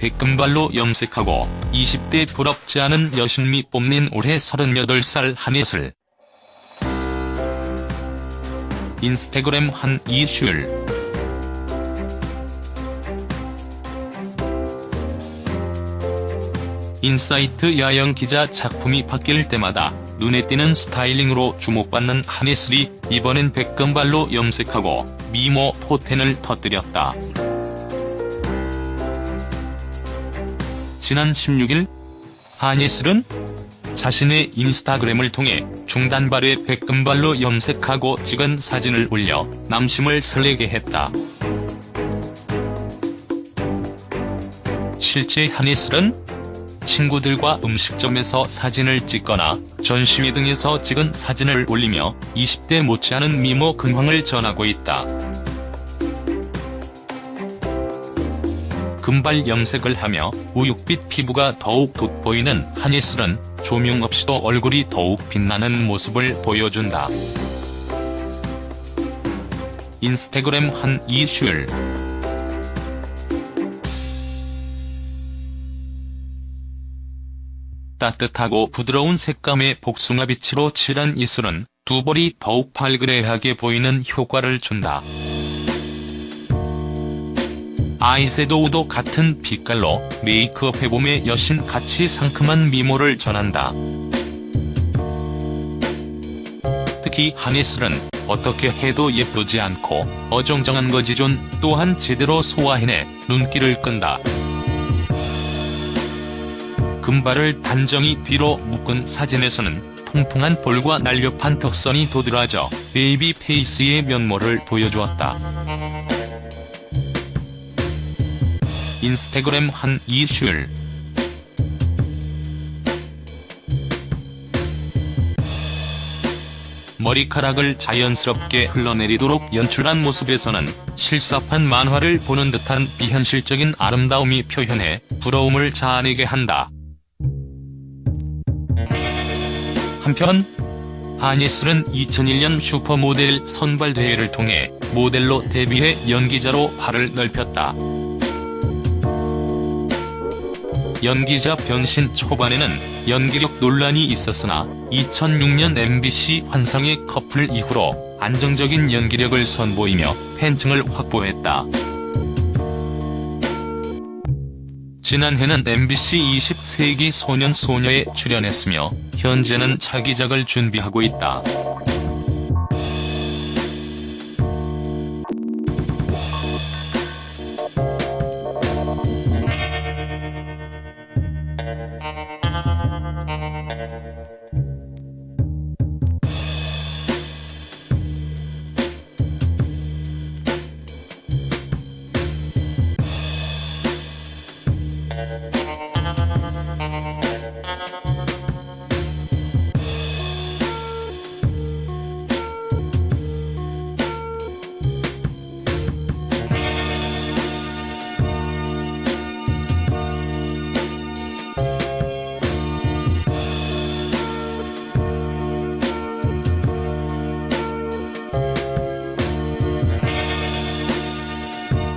백금발로 염색하고 20대 부럽지 않은 여신미 뽐낸 올해 38살 한예슬. 인스타그램 한 이슈를 인사이트 야영 기자 작품이 바뀔 때마다 눈에 띄는 스타일링으로 주목받는 한예슬이 이번엔 백금발로 염색하고 미모 포텐을 터뜨렸다. 지난 16일 한예슬은 자신의 인스타그램을 통해 중단발에 백금발로 염색하고 찍은 사진을 올려 남심을 설레게 했다. 실제 한예슬은 친구들과 음식점에서 사진을 찍거나 전시회 등에서 찍은 사진을 올리며 20대 못지않은 미모 근황을 전하고 있다. 금발 염색을 하며 우윳빛 피부가 더욱 돋보이는 한예슬은 조명 없이도 얼굴이 더욱 빛나는 모습을 보여준다. 인스타그램 한 이슈를 따뜻하고 부드러운 색감의 복숭아빛으로 칠한 이슬은 두 볼이 더욱 발그레하게 보이는 효과를 준다. 아이섀도우도 같은 빛깔로 메이크업 해 봄의 여신 같이 상큼한 미모를 전한다. 특히 한예슬은 어떻게 해도 예쁘지 않고 어정쩡한 거지존 또한 제대로 소화해내 눈길을 끈다. 금발을 단정히 뒤로 묶은 사진에서는 통통한 볼과 날렵한 턱선이 도드라져 baby face의 면모를 보여주었다. 인스타그램 한 이슈를 머리카락을 자연스럽게 흘러내리도록 연출한 모습에서는 실사판 만화를 보는 듯한 비현실적인 아름다움이 표현해 부러움을 자아내게 한다. 한편 한예슬은 2001년 슈퍼모델 선발대회를 통해 모델로 데뷔해 연기자로 발을 넓혔다. 연기자 변신 초반에는 연기력 논란이 있었으나 2006년 MBC 환상의 커플 이후로 안정적인 연기력을 선보이며 팬층을 확보했다. 지난해는 MBC 20세기 소년 소녀에 출연했으며 현재는 차기작을 준비하고 있다.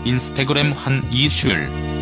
인스타그램 한 이슈를